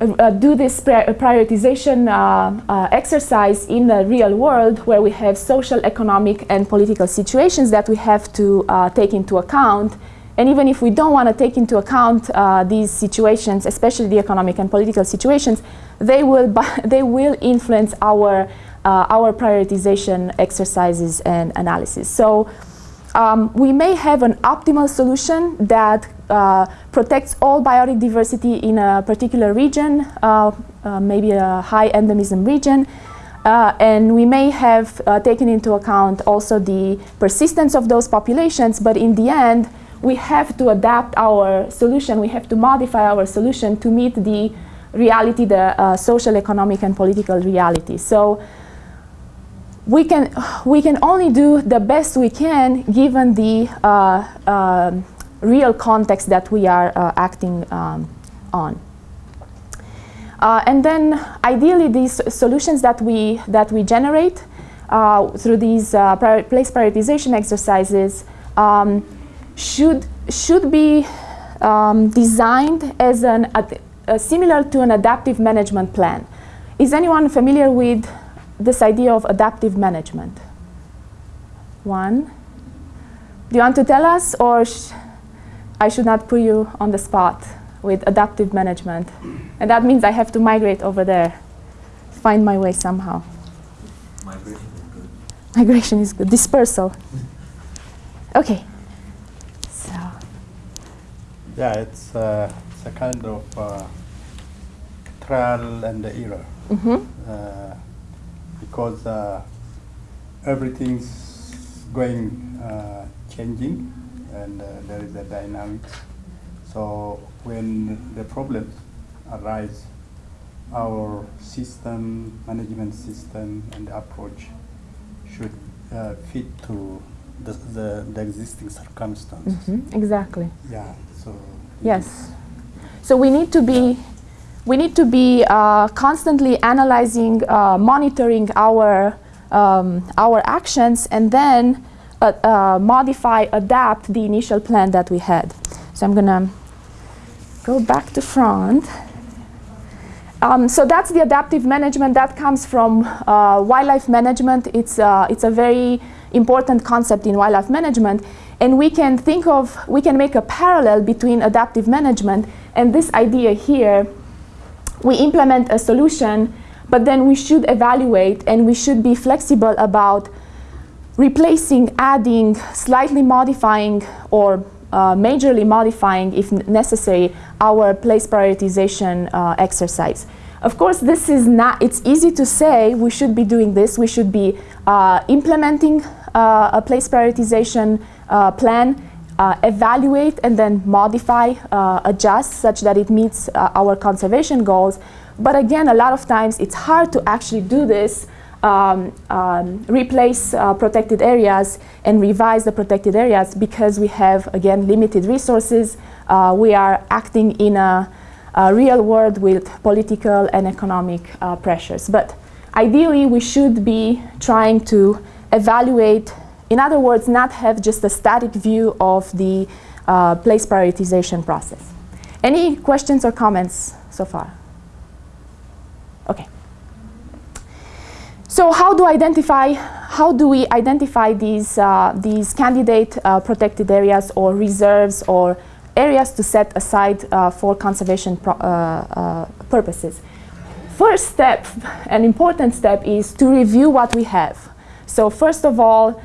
uh, do this prioritization uh, uh, exercise in the real world where we have social, economic, and political situations that we have to uh, take into account. And even if we don't want to take into account uh, these situations, especially the economic and political situations, they will, they will influence our, uh, our prioritization exercises and analysis. So um, we may have an optimal solution that uh, protects all biotic diversity in a particular region, uh, uh, maybe a high endemism region. Uh, and we may have uh, taken into account also the persistence of those populations, but in the end, we have to adapt our solution, we have to modify our solution to meet the reality, the uh, social, economic, and political reality. So we can, we can only do the best we can given the uh, real context that we are uh, acting um, on. Uh, and then ideally these solutions that we, that we generate uh, through these uh, prior place prioritization exercises um, should, should be um, designed as an, similar to an adaptive management plan. Is anyone familiar with this idea of adaptive management? One. Do you want to tell us or I should not put you on the spot with adaptive management. And that means I have to migrate over there, find my way somehow. Migration is good. Migration is good. Dispersal. Okay. So. Yeah, it's, uh, it's a kind of uh, trial and error. Mm -hmm. uh, because uh, everything's going uh, changing and uh, there is a dynamics. So when the problems arise, our system, management system and approach should uh, fit to the, the, the existing circumstances. Mm -hmm. Exactly. Yeah, so. Yes. So we need to be, we need to be uh, constantly analyzing, uh, monitoring our, um, our actions and then uh, uh, modify, adapt the initial plan that we had. So I'm going to go back to front. Um, so that's the adaptive management that comes from uh, wildlife management. It's, uh, it's a very important concept in wildlife management. And we can think of, we can make a parallel between adaptive management and this idea here. We implement a solution, but then we should evaluate and we should be flexible about replacing, adding, slightly modifying or uh, majorly modifying, if necessary, our place prioritization uh, exercise. Of course, this is not, it's easy to say we should be doing this, we should be uh, implementing uh, a place prioritization uh, plan, uh, evaluate and then modify, adjust such that it meets our conservation goals. But again, a lot of times it's hard to actually do this um, um, replace uh, protected areas and revise the protected areas because we have, again, limited resources. Uh, we are acting in a, a, real world with political and economic uh, pressures. But ideally, we should be trying to evaluate, in other words, not have just a static view of the uh, place prioritization process. Any questions or comments so far? Okay. So how do identify, how do we identify these, uh, these candidate uh, protected areas or reserves or areas to set aside uh, for conservation uh, uh, purposes? First step, an important step is to review what we have. So first of all,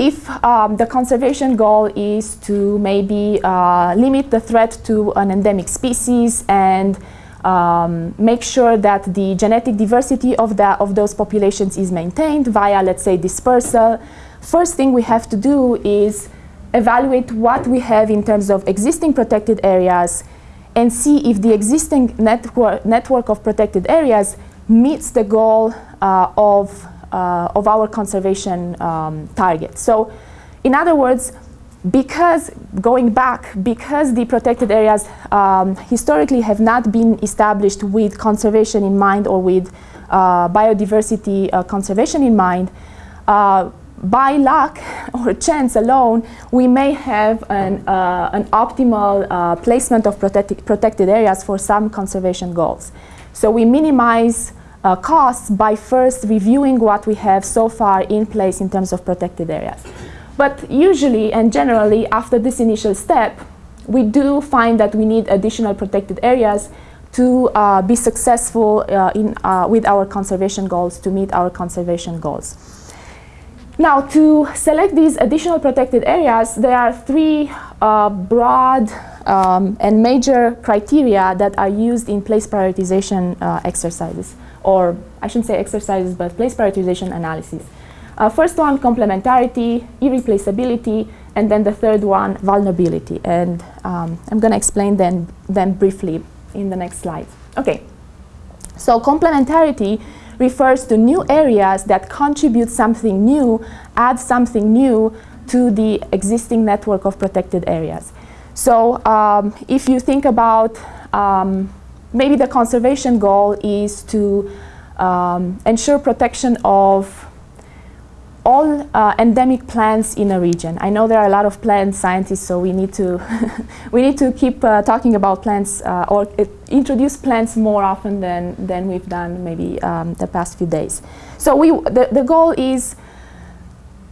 if um, the conservation goal is to maybe uh, limit the threat to an endemic species and um, make sure that the genetic diversity of, the, of those populations is maintained via, let's say, dispersal. First thing we have to do is evaluate what we have in terms of existing protected areas and see if the existing network, network of protected areas meets the goal uh, of, of our conservation um, target. So in other words, because going back, because the protected areas um, historically have not been established with conservation in mind or with uh, biodiversity uh, conservation in mind, uh, by luck or chance alone, we may have an, uh, an optimal uh, placement of protected areas for some conservation goals. So we minimize uh, costs by first reviewing what we have so far in place in terms of protected areas. But usually and generally, after this initial step, we do find that we need additional protected areas to uh, be successful uh, in, uh, with our conservation goals, to meet our conservation goals. Now, to select these additional protected areas, there are three uh, broad um, and major criteria that are used in place prioritization uh, exercises, or I shouldn't say exercises, but place prioritization analysis. Uh, first one, complementarity, irreplaceability, and then the third one, vulnerability. And um, I'm going to explain them, them briefly in the next slide. Okay, so complementarity refers to new areas that contribute something new, add something new to the existing network of protected areas. So um, if you think about um, maybe the conservation goal is to um, ensure protection of all uh, endemic plants in a region. I know there are a lot of plant scientists, so we need to we need to keep uh, talking about plants uh, or introduce plants more often than than we've done maybe um, the past few days. So we the, the goal is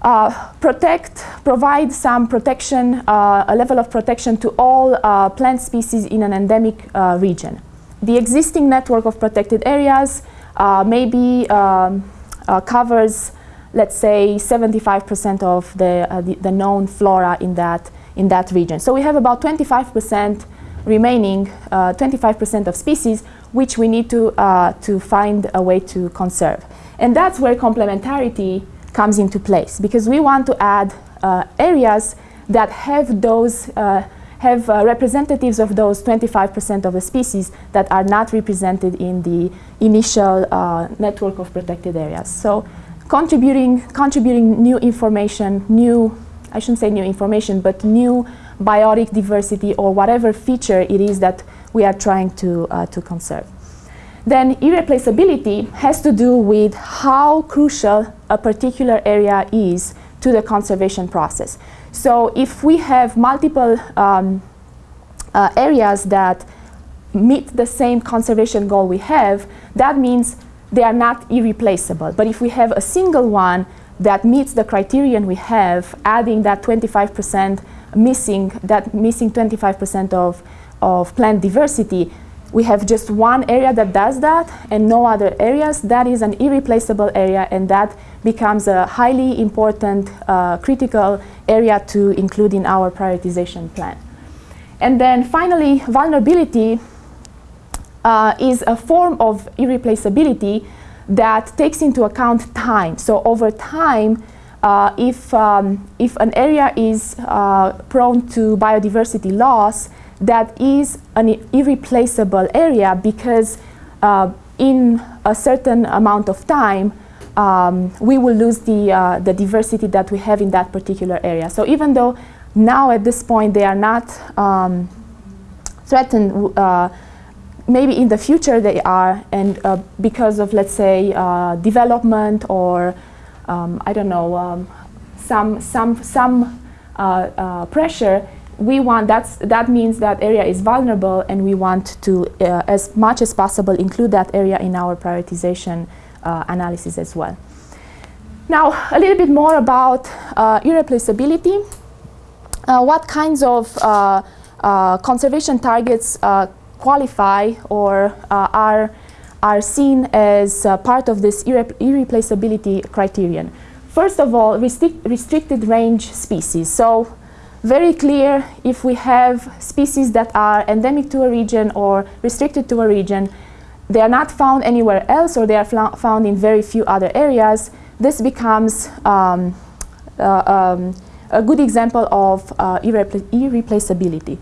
uh, protect, provide some protection, uh, a level of protection to all uh, plant species in an endemic region. The existing network of protected areas maybe um, covers let's say 75% of the, uh, the, the, known flora in that, in that region. So we have about 25% remaining, 25% uh, of species which we need to, uh, to find a way to conserve. And that's where complementarity comes into place because we want to add uh, areas that have those uh, have uh, representatives of those 25% of the species that are not represented in the initial network of protected areas. So contributing, contributing new information, new, I shouldn't say new information, but new biotic diversity or whatever feature it is that we are trying to, uh, to conserve. Then irreplaceability has to do with how crucial a particular area is to the conservation process. So if we have multiple um, uh, areas that meet the same conservation goal we have, that means they are not irreplaceable. But if we have a single one that meets the criterion we have, adding that 25% missing, that missing 25% of, of plant diversity, we have just one area that does that and no other areas. That is an irreplaceable area and that becomes a highly important uh, critical area to include in our prioritization plan. And then finally, vulnerability uh, is a form of irreplaceability that takes into account time. So over time, uh, if, um, if an area is uh, prone to biodiversity loss, that is an irreplaceable area because uh, in a certain amount of time, um, we will lose the, uh, the diversity that we have in that particular area. So even though now at this point they are not um, threatened uh, maybe in the future they are, and uh, because of, let's say, uh, development or, um, I don't know, um, some, some, some uh, pressure, we want, that's, that means that area is vulnerable and we want to, uh, as much as possible, include that area in our prioritization uh, analysis as well. Now, a little bit more about irreplaceability. what kinds of conservation targets qualify or uh, are, are seen as uh, part of this irre irreplaceability criterion. First of all, restric restricted range species. So very clear if we have species that are endemic to a region or restricted to a region, they are not found anywhere else or they are found in very few other areas, this becomes um, uh, um, a good example of uh, irrepla irreplaceability.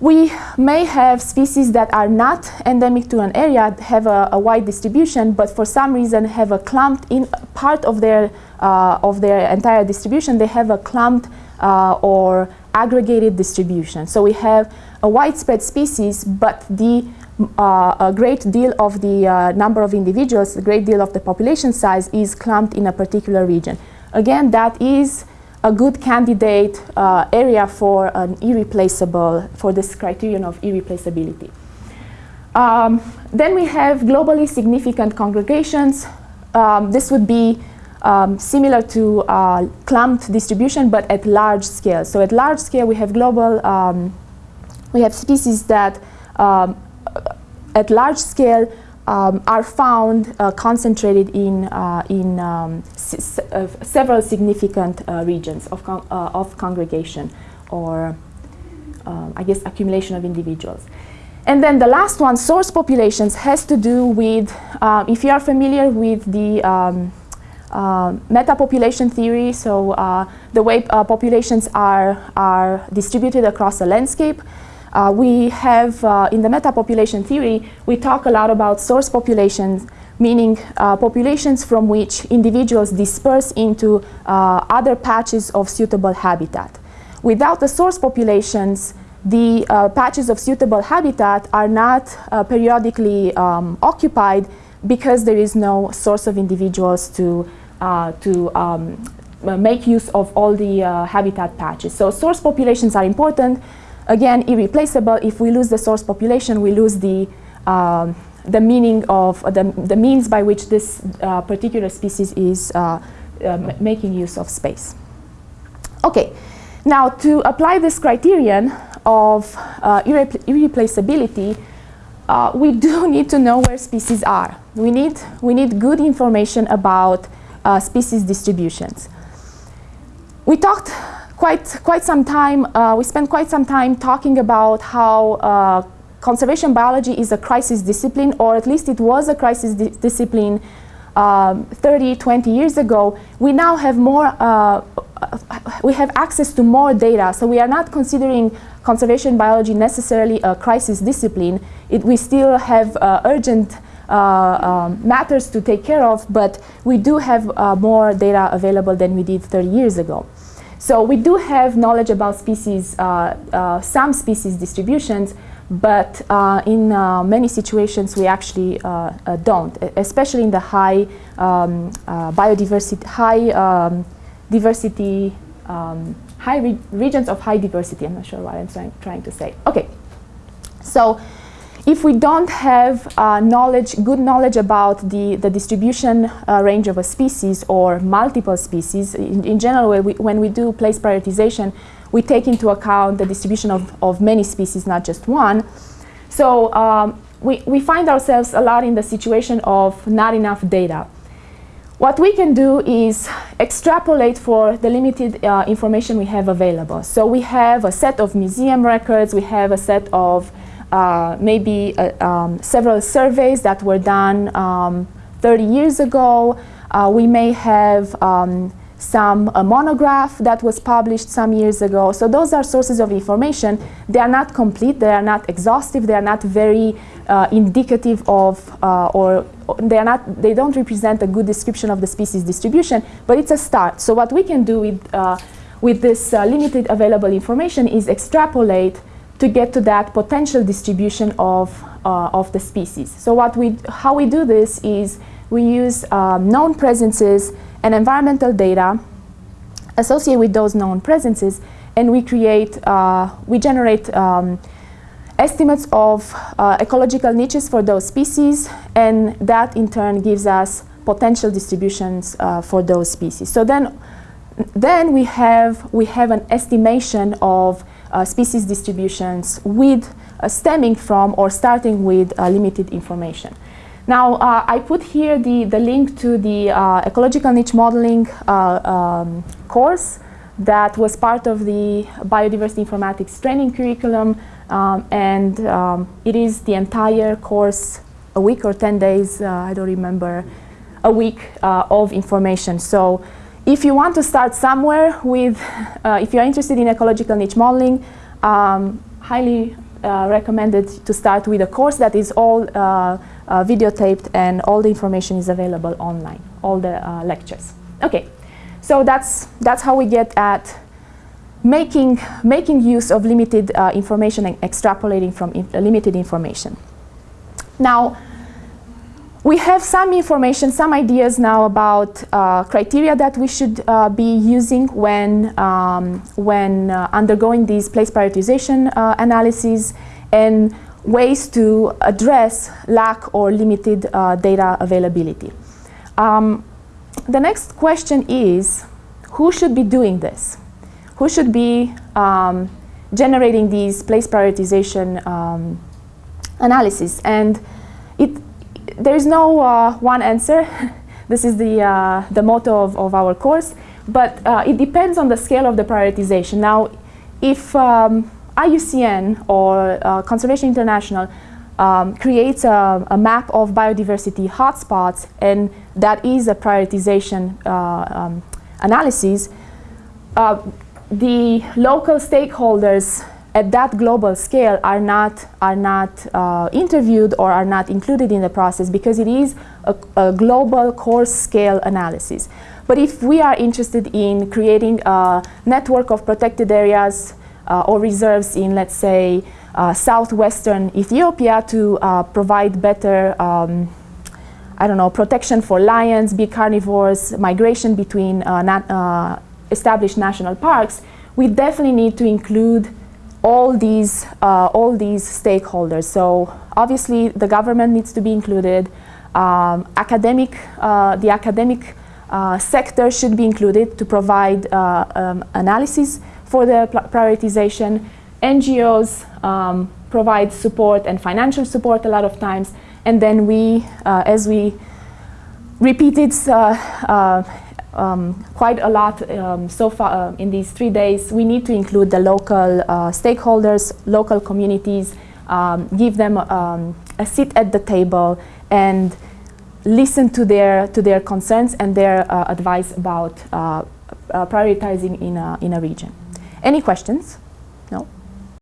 We may have species that are not endemic to an area, have a, a wide distribution, but for some reason have a clumped in part of their, uh, of their entire distribution, they have a clumped uh, or aggregated distribution. So we have a widespread species, but the uh, a great deal of the uh, number of individuals, a great deal of the population size is clumped in a particular region. again, that is a good candidate uh, area for an irreplaceable, for this criterion of irreplaceability. Um, then we have globally significant congregations. Um, this would be um, similar to uh, clumped distribution, but at large scale. So at large scale, we have global, um, we have species that um, at large scale um, are found uh, concentrated in, uh, in um, uh, several significant uh, regions of, con uh, of congregation or um, I guess accumulation of individuals. And then the last one, source populations, has to do with, if you are familiar with the um, meta-population theory, so uh, the way uh, populations are, are distributed across a landscape, uh, we have, uh, in the meta-population theory, we talk a lot about source populations, meaning uh, populations from which individuals disperse into uh, other patches of suitable habitat. Without the source populations, the patches of suitable habitat are not periodically um, occupied because there is no source of individuals to, to um, make use of all the habitat patches. So source populations are important again, irreplaceable. If we lose the source population, we lose the, um, the meaning of uh, the, the means by which this uh, particular species is uh, uh making use of space. Okay, now to apply this criterion of uh, irre irreplaceability, uh, we do need to know where species are. We need, we need good information about species distributions. We talked quite, quite some time, uh, we spent quite some time talking about how uh, conservation biology is a crisis discipline, or at least it was a crisis di discipline um, 30, 20 years ago. We now have more, uh, we have access to more data, so we are not considering conservation biology necessarily a crisis discipline. It, we still have uh, urgent uh, um, matters to take care of, but we do have uh, more data available than we did 30 years ago. So we do have knowledge about species, uh, uh, some species distributions, but uh, in uh, many situations we actually uh, uh, don't, especially in the high um, biodiversity, high um, diversity, um, high re regions of high diversity. I'm not sure what I'm trying to say. Okay, so if we don't have uh, knowledge, good knowledge about the, the distribution uh, range of a species or multiple species, in, in general, when we, when we do place prioritization, we take into account the distribution of, of many species, not just one. So um, we, we find ourselves a lot in the situation of not enough data. What we can do is extrapolate for the limited uh, information we have available. So we have a set of museum records, we have a set of uh, maybe uh, um, several surveys that were done um, 30 years ago. Uh, we may have um, some a monograph that was published some years ago. So those are sources of information. They are not complete, they are not exhaustive, they are not very uh, indicative of uh, or they are not they don't represent a good description of the species distribution, but it's a start. So what we can do with uh, with this limited available information is extrapolate to get to that potential distribution of, uh, of the species. So what we, how we do this is we use um, known presences and environmental data associated with those known presences and we create, uh, we generate um, estimates of uh, ecological niches for those species and that in turn gives us potential distributions uh, for those species. So then, then we, have, we have an estimation of species distributions with uh, stemming from or starting with uh, limited information. Now, uh, I put here the, the link to the uh, ecological niche modeling uh, um, course that was part of the biodiversity informatics training curriculum um, and um, it is the entire course, a week or 10 days, I don't remember, a week of information. So if you want to start somewhere with, uh, if you're interested in ecological niche modeling, um, highly uh, recommended to start with a course that is all uh, uh videotaped and all the information is available online, all the uh, lectures. Okay, so that's, that's how we get at making, making use of limited uh, information and extrapolating from in limited information. Now, we have some information, some ideas now about uh, criteria that we should uh, be using when, um, when uh, undergoing these place prioritization uh, analyses and ways to address lack or limited uh, data availability. Um, the next question is, who should be doing this? Who should be um, generating these place prioritization um, analysis? And it, there is no uh, one answer. this is the, uh, the motto of, of our course, but uh, it depends on the scale of the prioritization. Now, if um, IUCN or uh, Conservation International um, creates a, a, map of biodiversity hotspots, and that is a prioritization uh, um, analysis, uh, the local stakeholders at that global scale are not, are not uh, interviewed or are not included in the process because it is a, a, global coarse scale analysis. But if we are interested in creating a network of protected areas uh, or reserves in, let's say, uh, southwestern Ethiopia to uh, provide better um, I don't know, protection for lions, big carnivores, migration between uh, uh, established national parks, we definitely need to include all these, uh, all these stakeholders. So obviously the government needs to be included. Um, academic, uh, the academic uh, sector should be included to provide uh, um, analysis for the prioritization. NGOs um, provide support and financial support a lot of times. And then we, uh, as we repeated uh, um, quite a lot um, so far uh, in these three days. We need to include the local uh, stakeholders, local communities, um, give them um, a seat at the table and listen to their, to their concerns and their uh, advice about uh, uh, prioritizing in a, in a region. Any questions? No?